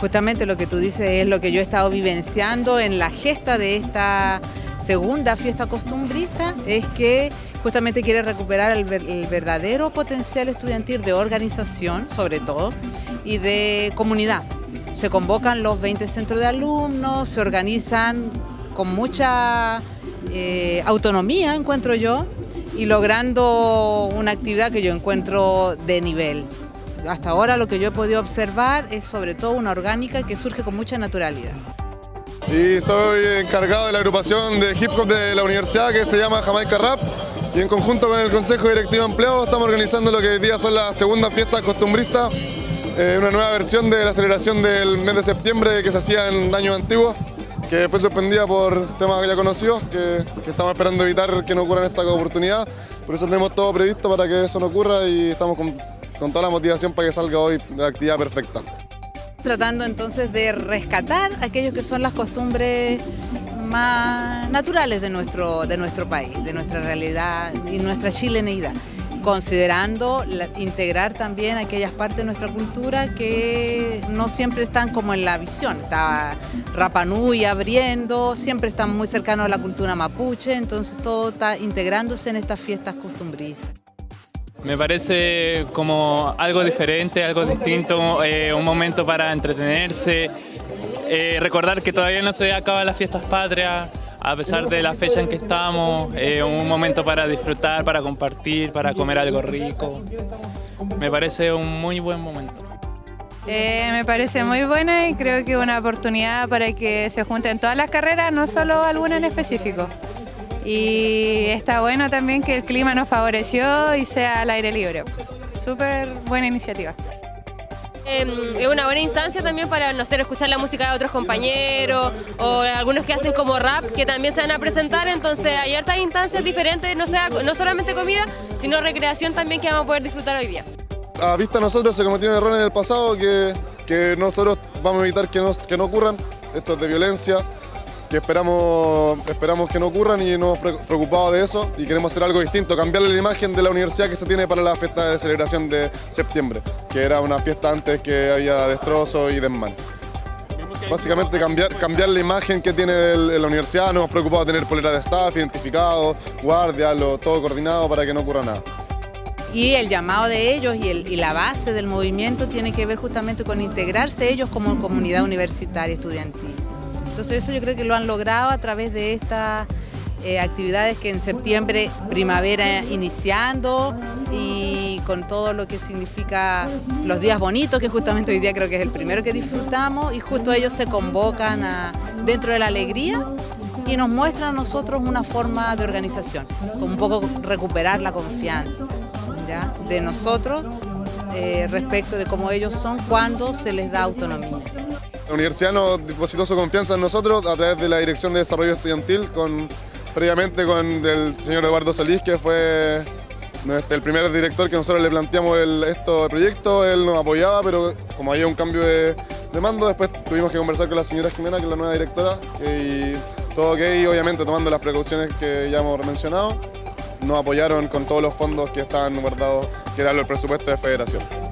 Justamente lo que tú dices es lo que yo he estado vivenciando en la gesta de esta segunda fiesta costumbrista, es que justamente quiere recuperar el, verdadero potencial estudiantil de organización, sobre todo, y de comunidad. Se convocan los 20 centros de alumnos, se organizan con mucha eh, autonomía, encuentro yo, y logrando una actividad que yo encuentro de nivel. Hasta ahora lo que yo he podido observar es sobre todo una orgánica que surge con mucha naturalidad. Y soy encargado de la agrupación de hip hop de la universidad que se llama Jamaica Rap y en conjunto con el Consejo Directivo de Empleo estamos organizando lo que hoy día son las segundas fiestas costumbristas, eh, una nueva versión de la celebración del mes de septiembre que se hacía en años antiguos, que fue suspendida por temas ya conocidos, que, que estamos esperando evitar que no ocurran esta oportunidad, por eso tenemos todo previsto para que eso no ocurra y estamos con con toda la motivación para que salga hoy la actividad perfecta. Tratando entonces de rescatar aquello que son las costumbres más naturales de nuestro, de nuestro país, de nuestra realidad y nuestra chileneidad considerando integrar también aquellas partes de nuestra cultura que no siempre están como en la visión. Está Rapanui abriendo, siempre están muy cercanos a la cultura mapuche, entonces todo está integrándose en estas fiestas costumbristas. Me parece como algo diferente, algo distinto, eh, un momento para entretenerse, eh, recordar que todavía no se acaban las fiestas patrias, a pesar de la fecha en que estamos, eh, un momento para disfrutar, para compartir, para comer algo rico. Me parece un muy buen momento. me parece muy buena y creo que una oportunidad para que se junten todas las carreras, no solo alguna en específico y está bueno también que el clima nos favoreció y sea al aire libre. Súper buena iniciativa. Em, es una buena instancia también para, no sé, escuchar la música de otros compañeros o algunos que hacen como rap que también se van a presentar, entonces hay hartas instancias diferentes, no, sea, no solamente comida, sino recreación también que vamos a poder disfrutar hoy día. A vista nosotros se cometieron errores en el pasado que, que nosotros vamos a evitar que no, que no ocurran, esto es de violencia, que esperamos, esperamos que no ocurran y nos hemos preocupado de eso y queremos hacer algo distinto, cambiarle la imagen de la universidad que se tiene para la fiesta de celebración de septiembre, que era una fiesta antes que había destrozos y desmanes. Básicamente cambiar, cambiar la imagen que tiene la universidad, nos hemos preocupado de tener polera de staff, identificados, guardias, todo coordinado para que no ocurra nada. Y el llamado de ellos y, y, la base del movimiento tiene que ver justamente con integrarse ellos como comunidad universitaria estudiantil. Entonces eso yo creo que lo han logrado a través de estas eh, actividades que en septiembre, primavera iniciando y con todo lo que significa los días bonitos, que justamente hoy día creo que es el primero que disfrutamos y justo ellos se convocan dentro de la alegría y nos muestran a nosotros una forma de organización, como un poco recuperar la confianza de nosotros eh, respecto de cómo ellos son cuando se les da autonomía. La universidad nos depositó su confianza en nosotros a través de la Dirección de Desarrollo Estudiantil, con, previamente con el señor Eduardo Solís, que fue el primer director que nosotros le planteamos el, esto, el proyecto, él nos apoyaba, pero como había un cambio de, mando, después tuvimos que conversar con la señora Jimena, que es la nueva directora, y todo ok, obviamente tomando las precauciones que ya hemos mencionado, nos apoyaron con todos los fondos que estaban guardados, que era el presupuesto de federación.